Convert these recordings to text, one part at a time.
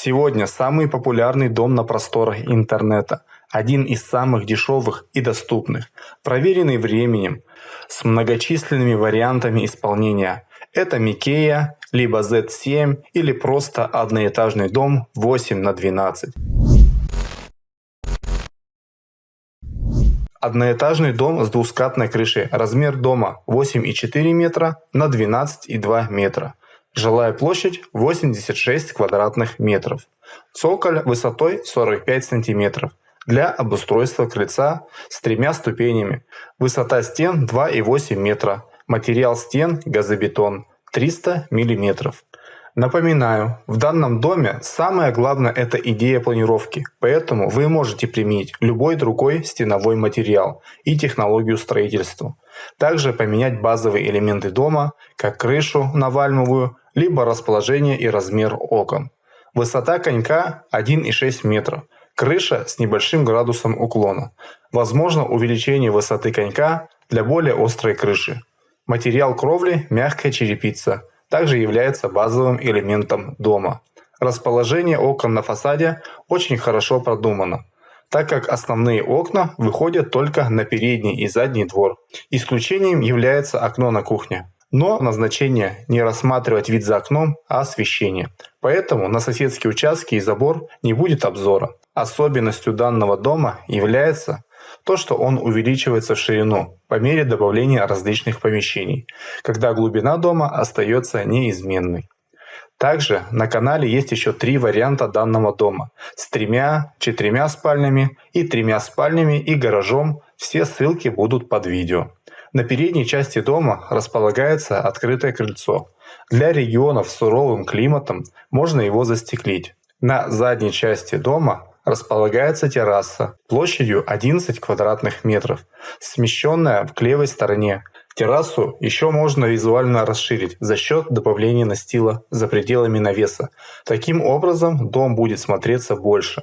Сегодня самый популярный дом на просторах интернета, один из самых дешевых и доступных, проверенный временем, с многочисленными вариантами исполнения. Это Микея, либо Z7 или просто одноэтажный дом 8 на 12. Одноэтажный дом с двускатной крышей. Размер дома 8,4 метра на 12,2 метра. Жилая площадь 86 квадратных метров. Цоколь высотой 45 сантиметров для обустройства крыльца с тремя ступенями. Высота стен 2,8 метра. Материал стен газобетон 300 миллиметров. Напоминаю, в данном доме самое главное это идея планировки, поэтому вы можете применить любой другой стеновой материал и технологию строительства. Также поменять базовые элементы дома, как крышу на вальмовую, либо расположение и размер окон. Высота конька 1,6 метров, крыша с небольшим градусом уклона. Возможно увеличение высоты конька для более острой крыши. Материал кровли – мягкая черепица, также является базовым элементом дома. Расположение окон на фасаде очень хорошо продумано, так как основные окна выходят только на передний и задний двор. Исключением является окно на кухне. Но назначение не рассматривать вид за окном, а освещение. Поэтому на соседские участки и забор не будет обзора. Особенностью данного дома является то, что он увеличивается в ширину по мере добавления различных помещений, когда глубина дома остается неизменной. Также на канале есть еще три варианта данного дома с тремя, четырьмя спальнями и тремя спальнями и гаражом. Все ссылки будут под видео. На передней части дома располагается открытое крыльцо. Для регионов с суровым климатом можно его застеклить. На задней части дома располагается терраса площадью 11 квадратных метров, смещенная к левой стороне. Террасу еще можно визуально расширить за счет добавления настила за пределами навеса. Таким образом дом будет смотреться больше.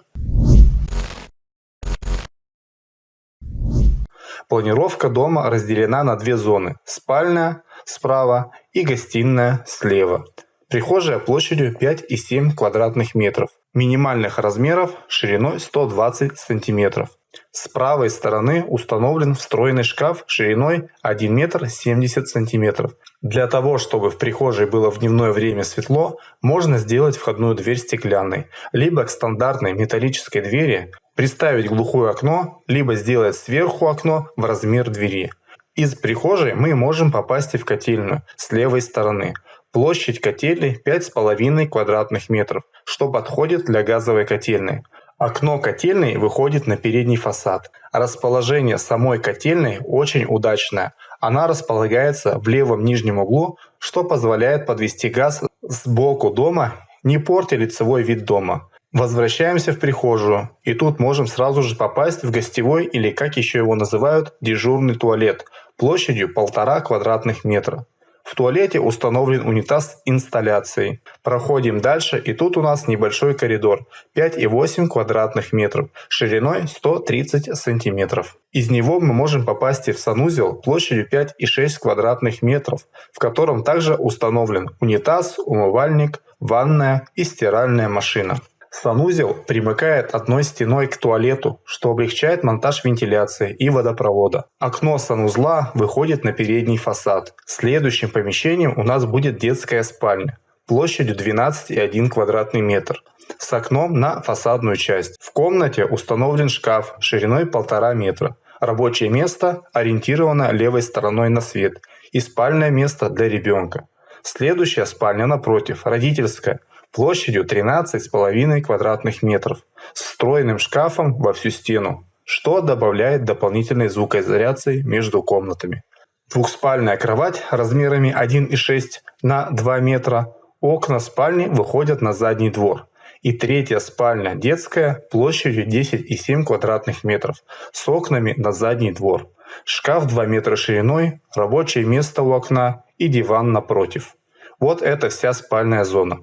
Планировка дома разделена на две зоны – спальная справа и гостиная слева. Прихожая площадью 5,7 квадратных метров минимальных размеров шириной 120 см. С правой стороны установлен встроенный шкаф шириной 1 метр 70 см. Для того, чтобы в прихожей было в дневное время светло, можно сделать входную дверь стеклянной, либо к стандартной металлической двери приставить глухое окно, либо сделать сверху окно в размер двери. Из прихожей мы можем попасть в котельную с левой стороны. Площадь котельной 5,5 квадратных метров, что подходит для газовой котельной. Окно котельной выходит на передний фасад. Расположение самой котельной очень удачное. Она располагается в левом нижнем углу, что позволяет подвести газ сбоку дома, не портя лицевой вид дома. Возвращаемся в прихожую, и тут можем сразу же попасть в гостевой или, как еще его называют, дежурный туалет площадью полтора квадратных метра. В туалете установлен унитаз с инсталляцией. Проходим дальше и тут у нас небольшой коридор 5,8 квадратных метров шириной 130 сантиметров. Из него мы можем попасть в санузел площадью 5,6 квадратных метров, в котором также установлен унитаз, умывальник, ванная и стиральная машина. Санузел примыкает одной стеной к туалету, что облегчает монтаж вентиляции и водопровода. Окно санузла выходит на передний фасад. Следующим помещением у нас будет детская спальня площадью 12,1 квадратный метр с окном на фасадную часть. В комнате установлен шкаф шириной 1,5 метра. Рабочее место ориентировано левой стороной на свет и спальное место для ребенка. Следующая спальня напротив, родительская – площадью 13,5 квадратных метров с встроенным шкафом во всю стену, что добавляет дополнительной звукоизоляции между комнатами. Двухспальная кровать размерами 1,6 на 2 метра, окна спальни выходят на задний двор. И третья спальня детская площадью 10,7 квадратных метров с окнами на задний двор. Шкаф 2 метра шириной, рабочее место у окна и диван напротив. Вот это вся спальная зона.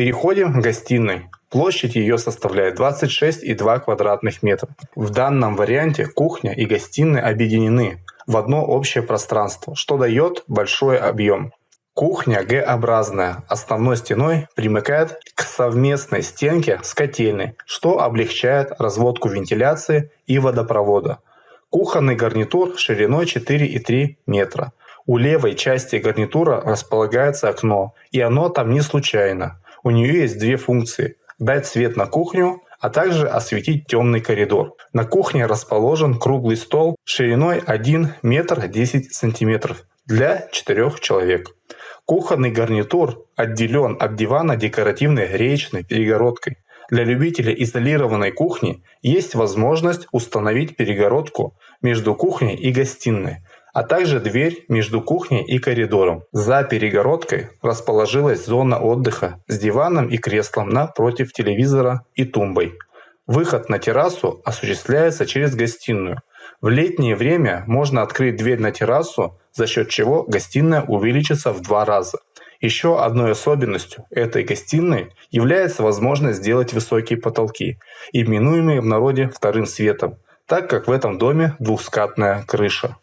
Переходим к гостиной. Площадь ее составляет 26,2 квадратных метра. В данном варианте кухня и гостиная объединены в одно общее пространство, что дает большой объем. Кухня Г-образная, основной стеной примыкает к совместной стенке с котельной, что облегчает разводку вентиляции и водопровода. Кухонный гарнитур шириной 4,3 метра. У левой части гарнитура располагается окно, и оно там не случайно. У нее есть две функции – дать свет на кухню, а также осветить темный коридор. На кухне расположен круглый стол шириной 1 метр 10 сантиметров для 4 человек. Кухонный гарнитур отделен от дивана декоративной речной перегородкой. Для любителей изолированной кухни есть возможность установить перегородку между кухней и гостиной, а также дверь между кухней и коридором. За перегородкой расположилась зона отдыха с диваном и креслом напротив телевизора и тумбой. Выход на террасу осуществляется через гостиную. В летнее время можно открыть дверь на террасу за счет чего гостиная увеличится в два раза. Еще одной особенностью этой гостиной является возможность сделать высокие потолки, именуемые в народе вторым светом, так как в этом доме двухскатная крыша.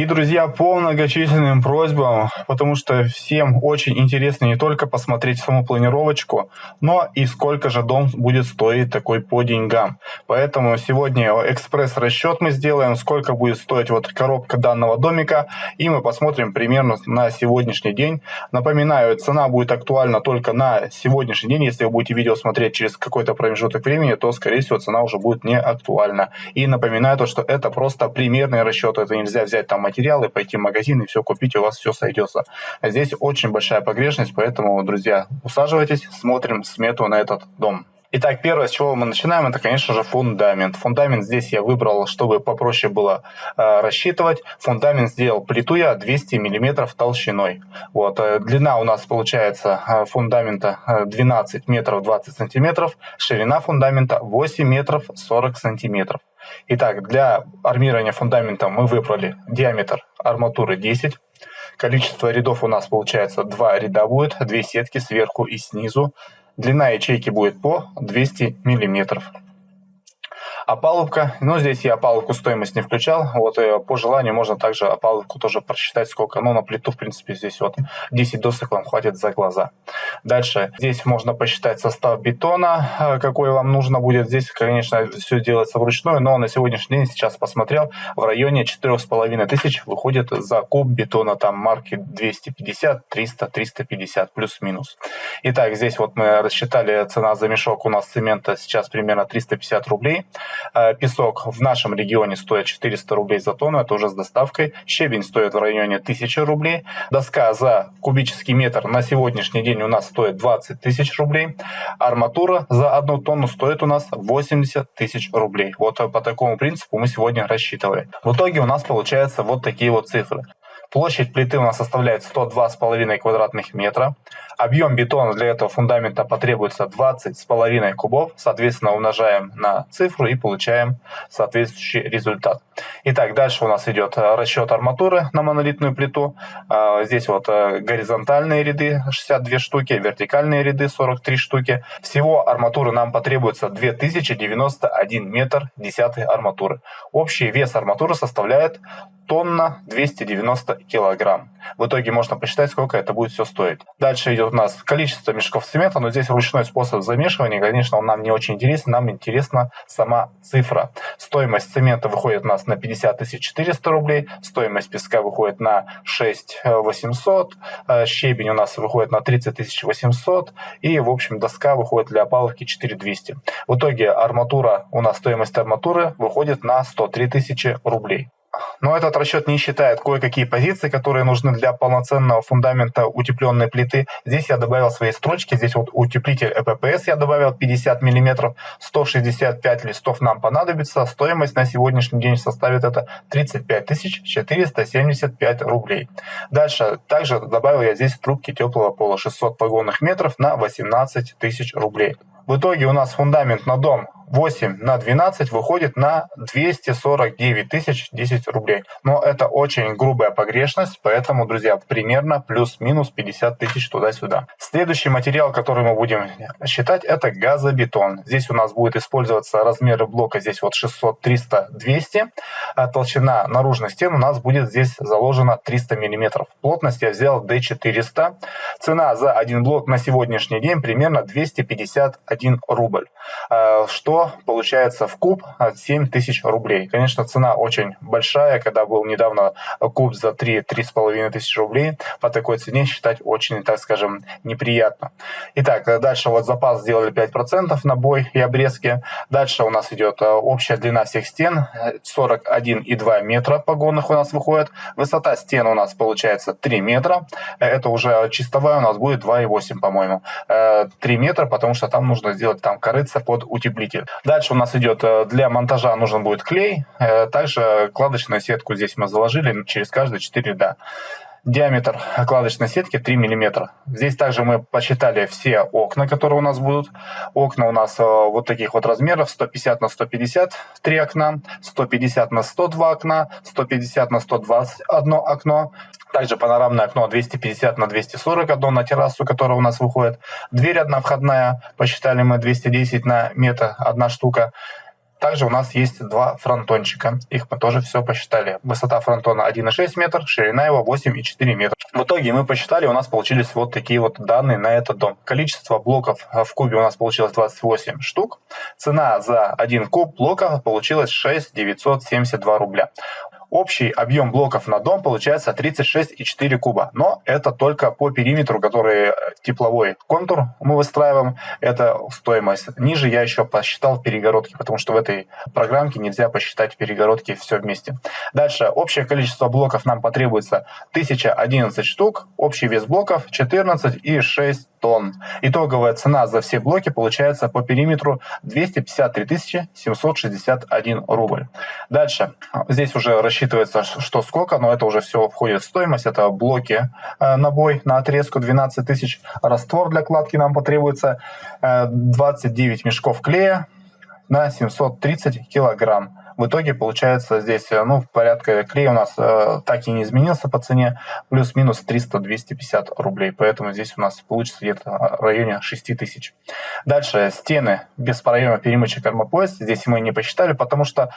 И, друзья, по многочисленным просьбам, потому что всем очень интересно не только посмотреть саму планировочку, но и сколько же дом будет стоить такой по деньгам. Поэтому сегодня экспресс-расчет мы сделаем, сколько будет стоить вот коробка данного домика, и мы посмотрим примерно на сегодняшний день. Напоминаю, цена будет актуальна только на сегодняшний день. Если вы будете видео смотреть через какой-то промежуток времени, то, скорее всего, цена уже будет не актуальна. И напоминаю то, что это просто примерный расчет, это нельзя взять там материалы, пойти в магазин и все купить, у вас все сойдется. Здесь очень большая погрешность, поэтому, друзья, усаживайтесь, смотрим смету на этот дом. Итак, первое, с чего мы начинаем, это, конечно же, фундамент. Фундамент здесь я выбрал, чтобы попроще было э, рассчитывать. Фундамент сделал плиту я 200 мм толщиной. Вот, э, длина у нас получается э, фундамента 12 метров 20 сантиметров, ширина фундамента 8 метров 40 сантиметров. Итак, для армирования фундамента мы выбрали диаметр арматуры 10. Количество рядов у нас получается 2 ряда будет, 2 сетки сверху и снизу. Длина ячейки будет по 200 миллиметров. Опалубка, ну здесь я опалубку стоимость не включал, вот и по желанию можно также опалубку тоже просчитать сколько, ну на плиту в принципе здесь вот 10 досок вам хватит за глаза. Дальше здесь можно посчитать состав бетона, э, какой вам нужно будет, здесь конечно все делается вручную, но на сегодняшний день сейчас посмотрел, в районе 4,5 тысяч выходит за куб бетона, там марки 250, 300, 350 плюс-минус. Итак, здесь вот мы рассчитали цена за мешок у нас цемента сейчас примерно 350 рублей. Э, песок в нашем регионе стоит 400 рублей за тонну, это уже с доставкой. Щебень стоит в районе 1000 рублей. Доска за кубический метр на сегодняшний день у нас стоит 20 тысяч рублей. Арматура за одну тонну стоит у нас 80 тысяч рублей. Вот по такому принципу мы сегодня рассчитывали. В итоге у нас получается вот такие вот цифры. Площадь плиты у нас составляет 102,5 квадратных метра. Объем бетона для этого фундамента потребуется 20,5 кубов. Соответственно, умножаем на цифру и получаем соответствующий результат. Итак, дальше у нас идет э, расчет арматуры на монолитную плиту. А, здесь вот э, горизонтальные ряды 62 штуки, вертикальные ряды 43 штуки. Всего арматуры нам потребуется 2091 метр десятой арматуры. Общий вес арматуры составляет тонна 290 килограмм. В итоге можно посчитать, сколько это будет все стоить. Дальше идет у нас количество мешков цемента, но здесь ручной способ замешивания, конечно, он нам не очень интересен, нам интересна сама цифра. Стоимость цемента выходит у нас на 50 400 рублей, стоимость песка выходит на 6 800, э, щебень у нас выходит на 30 800 и, в общем, доска выходит для опалубки 4 200. В итоге арматура, у нас стоимость арматуры выходит на 103 тысячи рублей. Но этот расчет не считает кое-какие позиции, которые нужны для полноценного фундамента утепленной плиты. Здесь я добавил свои строчки. Здесь вот утеплитель ЭППС я добавил 50 мм, 165 листов нам понадобится. Стоимость на сегодняшний день составит это 35 475 рублей. Дальше также добавил я здесь трубки теплого пола 600 погонных метров на 18 тысяч рублей. В итоге у нас фундамент на дом 8 на 12 выходит на 249 тысяч 10 рублей. Но это очень грубая погрешность, поэтому, друзья, примерно плюс-минус 50 тысяч туда-сюда. Следующий материал, который мы будем считать, это газобетон. Здесь у нас будет использоваться размеры блока здесь вот 600, 300, 200. А толщина наружной стены у нас будет здесь заложена 300 мм. Плотность я взял D400. Цена за один блок на сегодняшний день примерно 251 рубль. А, что получается в куб от 7 тысяч рублей. Конечно, цена очень большая. Когда был недавно куб за 3-3,5 тысяч рублей, по такой цене считать очень, так скажем, неприятно. Итак, дальше вот запас сделали 5% на бой и обрезки. Дальше у нас идет а, общая длина всех стен 41,2 метра погонных у нас выходит. Высота стен у нас получается 3 метра. Это уже чистовая у нас будет 2,8, по-моему. 3 метра, потому что там нужно сделать там корыца под утеплитель. Дальше у нас идет э, для монтажа нужен будет клей. Э, также кладочную сетку здесь мы заложили через каждые 4 ряда. Диаметр кладочной сетки 3 мм. Здесь также мы посчитали все окна, которые у нас будут. Окна у нас э, вот таких вот размеров. 150 на 150 3 окна, 150 на 102 окна, 150 на 121 окно. Также панорамное окно 250 на 241 на террасу, которая у нас выходит. Дверь одна входная, посчитали мы 210 на метр, одна штука. Также у нас есть два фронтончика. Их мы тоже все посчитали. Высота фронтона 1,6 метр, ширина его 8,4 метра. В итоге мы посчитали, у нас получились вот такие вот данные на этот дом. Количество блоков в кубе у нас получилось 28 штук. Цена за один куб блока получилась 6 972 рубля. Общий объем блоков на дом получается 36,4 куба. Но это только по периметру, который э, тепловой контур мы выстраиваем. Это стоимость. Ниже я еще посчитал перегородки, потому что в этой программке нельзя посчитать перегородки все вместе. Дальше. Общее количество блоков нам потребуется 1011 штук. Общий вес блоков 14,6 тонн. Итоговая цена за все блоки получается по периметру 253 761 рубль. Дальше. Здесь уже рассчитывается, что сколько, но это уже все входит в стоимость. Это блоки э, набой на отрезку 12 тысяч. Раствор для кладки нам потребуется 29 э, мешков клея на 730 килограмм. В итоге получается здесь, э, ну, порядка клей у нас э, так и не изменился по цене, плюс-минус 300-250 рублей. Поэтому здесь у нас получится где-то в районе 6 тысяч. Дальше стены без проема перемычек армопояс. Здесь мы не посчитали, потому что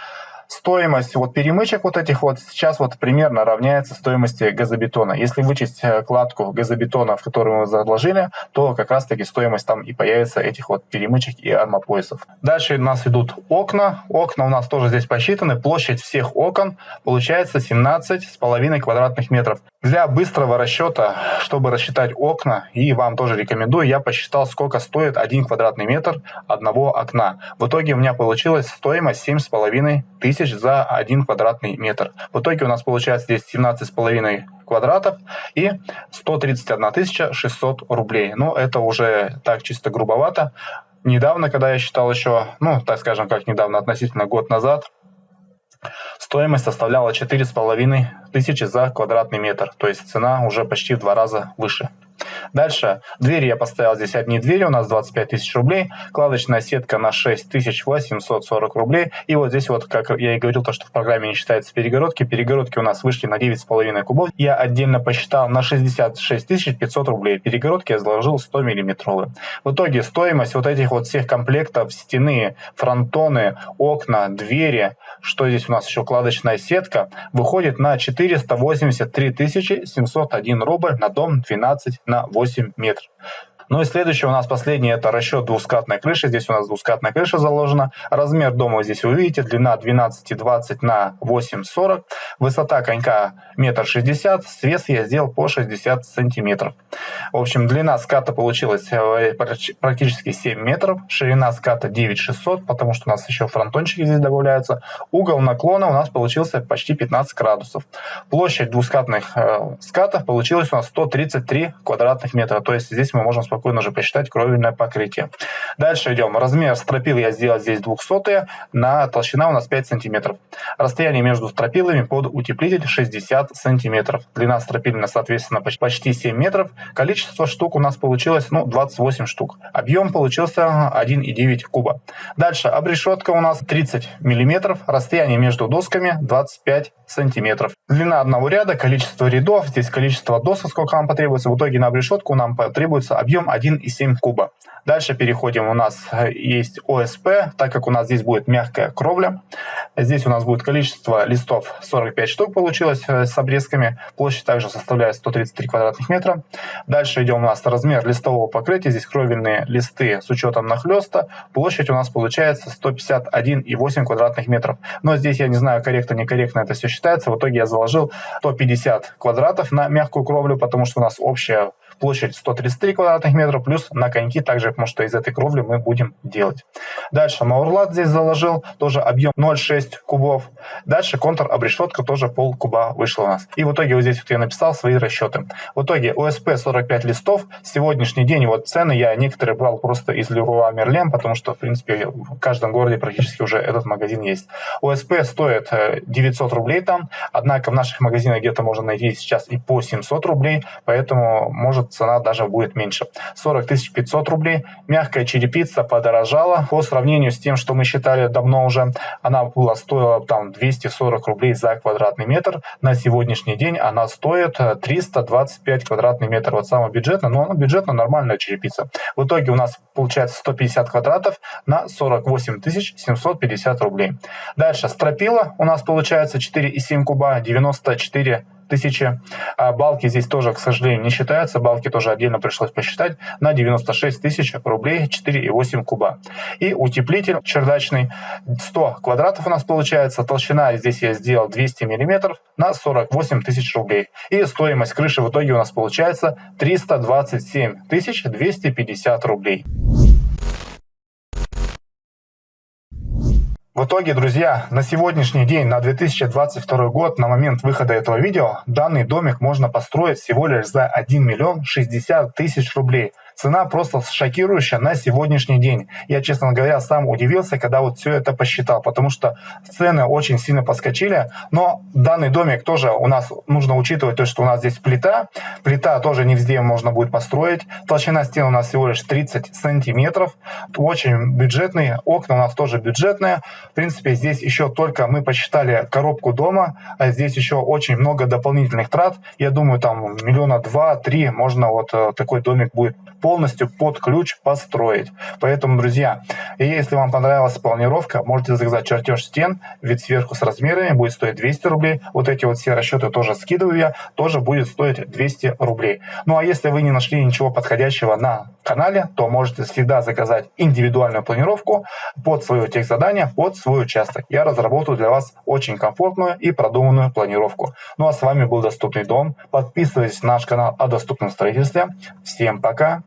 стоимость вот перемычек вот этих вот сейчас вот примерно равняется стоимости газобетона. Если вычесть э, кладку газобетона, в которую мы заложили, то как раз таки стоимость там и появится этих вот перемычек и армопоясов. Дальше у нас идут окна. Окна у нас тоже здесь посчитаны. Площадь всех окон получается 17 с половиной квадратных метров. Для быстрого расчета, чтобы рассчитать окна, и вам тоже рекомендую, я посчитал, сколько стоит один квадратный метр одного окна. В итоге у меня получилась стоимость 7,5 тысяч за один квадратный метр. В итоге у нас получается здесь 17,5 квадратов и 131 600 рублей. Ну, это уже так чисто грубовато. Недавно, когда я считал еще, ну, так скажем, как недавно, относительно год назад, Стоимость составляла 4,5 тысячи за квадратный метр, то есть цена уже почти в два раза выше. Дальше. Двери я поставил здесь одни двери, у нас 25 тысяч рублей. Кладочная сетка на 6840 рублей. И вот здесь вот, как я и говорил, то, что в программе не считается перегородки. Перегородки у нас вышли на 9,5 кубов. Я отдельно посчитал на 66 500 рублей. Перегородки я заложил 100 миллиметровые. В итоге стоимость вот этих вот всех комплектов стены, фронтоны, окна, двери, что здесь у нас еще кладочная сетка, выходит на 483 701 рубль на дом 12 на 8 метров. Ну и следующее у нас последнее, это расчет двускатной крыши. Здесь у нас двускатная крыша заложена. Размер дома здесь вы видите, длина 12,20 на 8,40. Высота конька метр шестьдесят, свес я сделал по 60 сантиметров. В общем, длина ската получилась э, практически 7 метров, ширина ската 9600, потому что у нас еще фронтончики здесь добавляются. Угол наклона у нас получился почти 15 градусов. Площадь двускатных э, скатов получилась у нас 133 квадратных метра, то есть здесь мы можем спокойно спокойно уже посчитать кровельное покрытие. Дальше идем. Размер стропил я сделал здесь 200 на толщина у нас 5 сантиметров. Расстояние между стропилами под утеплитель 60 сантиметров. Длина стропильная, соответственно, почти 7 метров. Количество штук у нас получилось ну, 28 штук. Объем получился 1,9 куба. Дальше обрешетка у нас 30 миллиметров. Расстояние между досками 25 сантиметров. Длина одного ряда, количество рядов, здесь количество досок, сколько нам потребуется. В итоге на обрешетку нам потребуется объем 1,7 куба. Дальше переходим, у нас есть ОСП, так как у нас здесь будет мягкая кровля. Здесь у нас будет количество листов 45 штук получилось э, с обрезками. Площадь также составляет 133 квадратных метра. Дальше идем у нас размер листового покрытия. Здесь кровельные листы с учетом нахлеста. Площадь у нас получается 151,8 квадратных метров. Но здесь я не знаю, корректно, некорректно это все считается. В итоге я заложил 150 квадратов на мягкую кровлю, потому что у нас общая площадь 133 квадратных метра, плюс на коньки также, потому что из этой кровли мы будем делать. Дальше маурлат здесь заложил, тоже объем 0,6 кубов. Дальше контур обрешетка тоже пол куба вышло у нас. И в итоге вот здесь вот я написал свои расчеты. В итоге ОСП 45 листов. Сегодняшний день вот цены я некоторые брал просто из Leroy Merlin, потому что, в принципе, в каждом городе практически уже этот магазин есть. ОСП стоит 900 э, рублей там, однако в наших магазинах где-то можно найти сейчас и по 700 рублей, поэтому может цена даже будет меньше. 40 500 рублей. Мягкая черепица подорожала по сравнению с тем, что мы считали давно уже. Она была стоила там 240 рублей за квадратный метр. На сегодняшний день она стоит 325 квадратный метр. Вот самая бюджетная, но она бюджетно нормальная черепица. В итоге у нас получается 150 квадратов на 48 750 рублей. Дальше стропила у нас получается 4,7 куба, 94 тысячи. А балки здесь тоже, к сожалению, не считаются. Балки тоже отдельно пришлось посчитать. На 96 тысяч рублей 4,8 куба. И утеплитель чердачный 100 квадратов у нас получается. Толщина здесь я сделал 200 миллиметров на 48 тысяч рублей. И стоимость крыши в итоге у нас получается 327 тысяч 250 рублей. В итоге, друзья, на сегодняшний день, на 2022 год, на момент выхода этого видео, данный домик можно построить всего лишь за 1 миллион 60 тысяч рублей. Цена просто шокирующая на сегодняшний день. Я, честно говоря, сам удивился, когда вот все это посчитал, потому что цены очень сильно подскочили. Но данный домик тоже у нас нужно учитывать то, что у нас здесь плита. Плита тоже не везде можно будет построить. Толщина стен у нас всего лишь 30 сантиметров. Очень бюджетный. Окна у нас тоже бюджетные. В принципе, здесь еще только мы посчитали коробку дома, а здесь еще очень много дополнительных трат. Я думаю, там миллиона два-три можно вот э, такой домик будет полностью под ключ построить. Поэтому, друзья, если вам понравилась планировка, можете заказать чертеж стен, вид сверху с размерами, будет стоить 200 рублей. Вот эти вот все расчеты тоже скидываю я, тоже будет стоить 200 рублей. Ну а если вы не нашли ничего подходящего на канале, то можете всегда заказать индивидуальную планировку под свое техзадание, под свой участок. Я разработаю для вас очень комфортную и продуманную планировку. Ну а с вами был Доступный дом. Подписывайтесь на наш канал о доступном строительстве. Всем пока!